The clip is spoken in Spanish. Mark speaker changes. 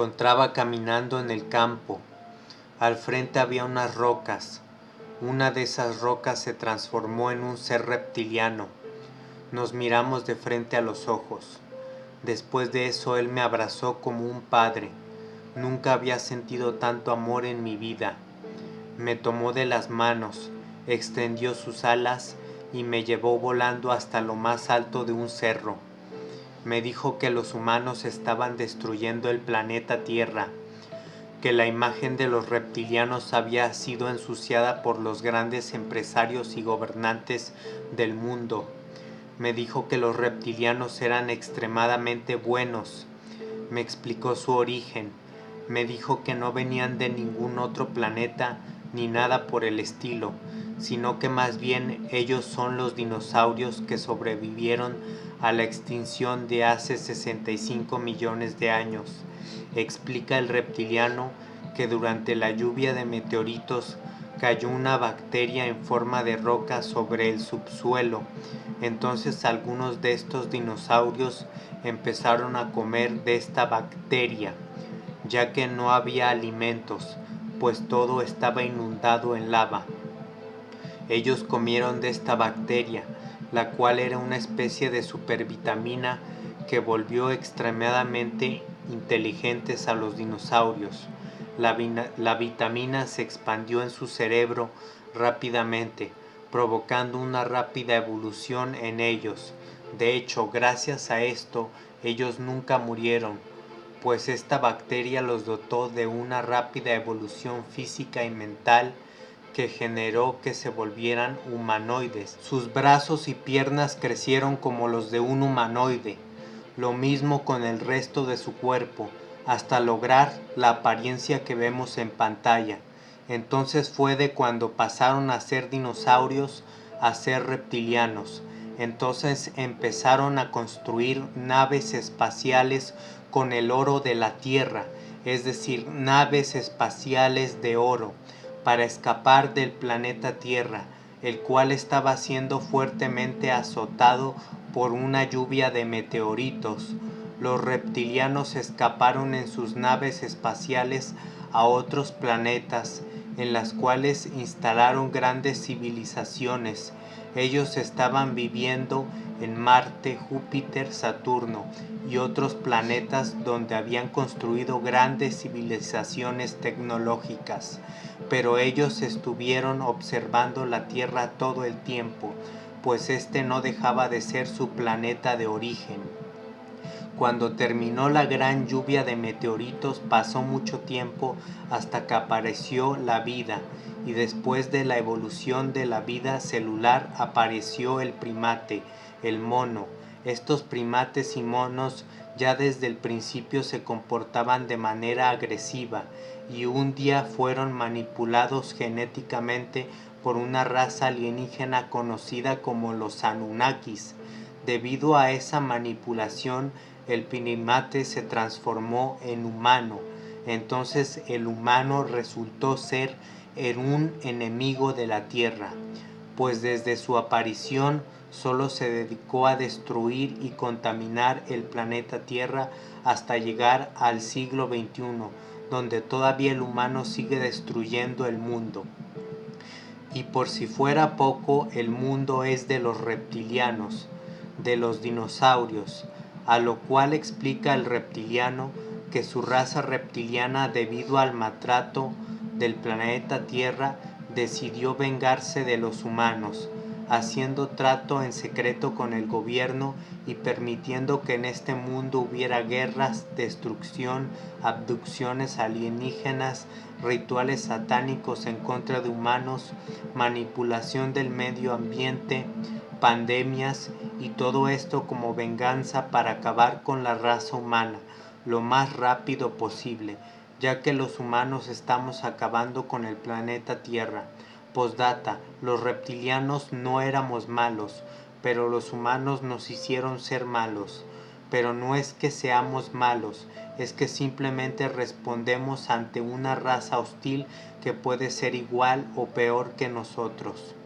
Speaker 1: Encontraba caminando en el campo. Al frente había unas rocas. Una de esas rocas se transformó en un ser reptiliano. Nos miramos de frente a los ojos. Después de eso él me abrazó como un padre. Nunca había sentido tanto amor en mi vida. Me tomó de las manos, extendió sus alas y me llevó volando hasta lo más alto de un cerro me dijo que los humanos estaban destruyendo el planeta Tierra, que la imagen de los reptilianos había sido ensuciada por los grandes empresarios y gobernantes del mundo. Me dijo que los reptilianos eran extremadamente buenos. Me explicó su origen. Me dijo que no venían de ningún otro planeta ni nada por el estilo, sino que más bien ellos son los dinosaurios que sobrevivieron a la extinción de hace 65 millones de años. Explica el reptiliano que durante la lluvia de meteoritos cayó una bacteria en forma de roca sobre el subsuelo. Entonces algunos de estos dinosaurios empezaron a comer de esta bacteria, ya que no había alimentos, pues todo estaba inundado en lava. Ellos comieron de esta bacteria, la cual era una especie de supervitamina que volvió extremadamente inteligentes a los dinosaurios. La, la, vitamina se expandió en su cerebro rápidamente, provocando una rápida evolución en ellos. De hecho, gracias a esto, ellos nunca murieron, pues esta bacteria los dotó de una rápida evolución física y mental que generó que se volvieran humanoides. Sus brazos y piernas crecieron como los de un humanoide, lo mismo con el resto de su cuerpo, hasta lograr la apariencia que vemos en pantalla. Entonces fue de cuando pasaron a ser dinosaurios a ser reptilianos. Entonces empezaron a construir naves espaciales con el oro de la Tierra, es decir, naves espaciales de oro para escapar del planeta Tierra, el cual estaba siendo fuertemente azotado por una lluvia de meteoritos. Los reptilianos escaparon en sus naves espaciales a otros planetas, en las cuales instalaron grandes civilizaciones. Ellos estaban viviendo en Marte, Júpiter, Saturno y otros planetas donde habían construido grandes civilizaciones tecnológicas, pero ellos estuvieron observando la Tierra todo el tiempo, pues este no dejaba de ser su planeta de origen. Cuando terminó la gran lluvia de meteoritos pasó mucho tiempo hasta que apareció la vida y después de la evolución de la vida celular apareció el primate, el mono. Estos primates y monos ya desde el principio se comportaban de manera agresiva y un día fueron manipulados genéticamente por una raza alienígena conocida como los Anunnakis. Debido a esa manipulación, el primate se transformó en humano. Entonces el humano resultó ser un enemigo de la tierra, pues desde su aparición solo se dedicó a destruir y contaminar el planeta Tierra hasta llegar al siglo XXI, donde todavía el humano sigue destruyendo el mundo. Y por si fuera poco, el mundo es de los reptilianos, de los dinosaurios, a lo cual explica el reptiliano que su raza reptiliana debido al maltrato del planeta Tierra decidió vengarse de los humanos, haciendo trato en secreto con el gobierno y permitiendo que en este mundo hubiera guerras, destrucción, abducciones alienígenas, rituales satánicos en contra de humanos, manipulación del medio ambiente, pandemias y todo esto como venganza para acabar con la raza humana lo más rápido posible, ya que los humanos estamos acabando con el planeta Tierra. Postdata, los reptilianos no éramos malos, pero los humanos nos hicieron ser malos. Pero no es que seamos malos, es que simplemente respondemos ante una raza hostil que puede ser igual o peor que nosotros.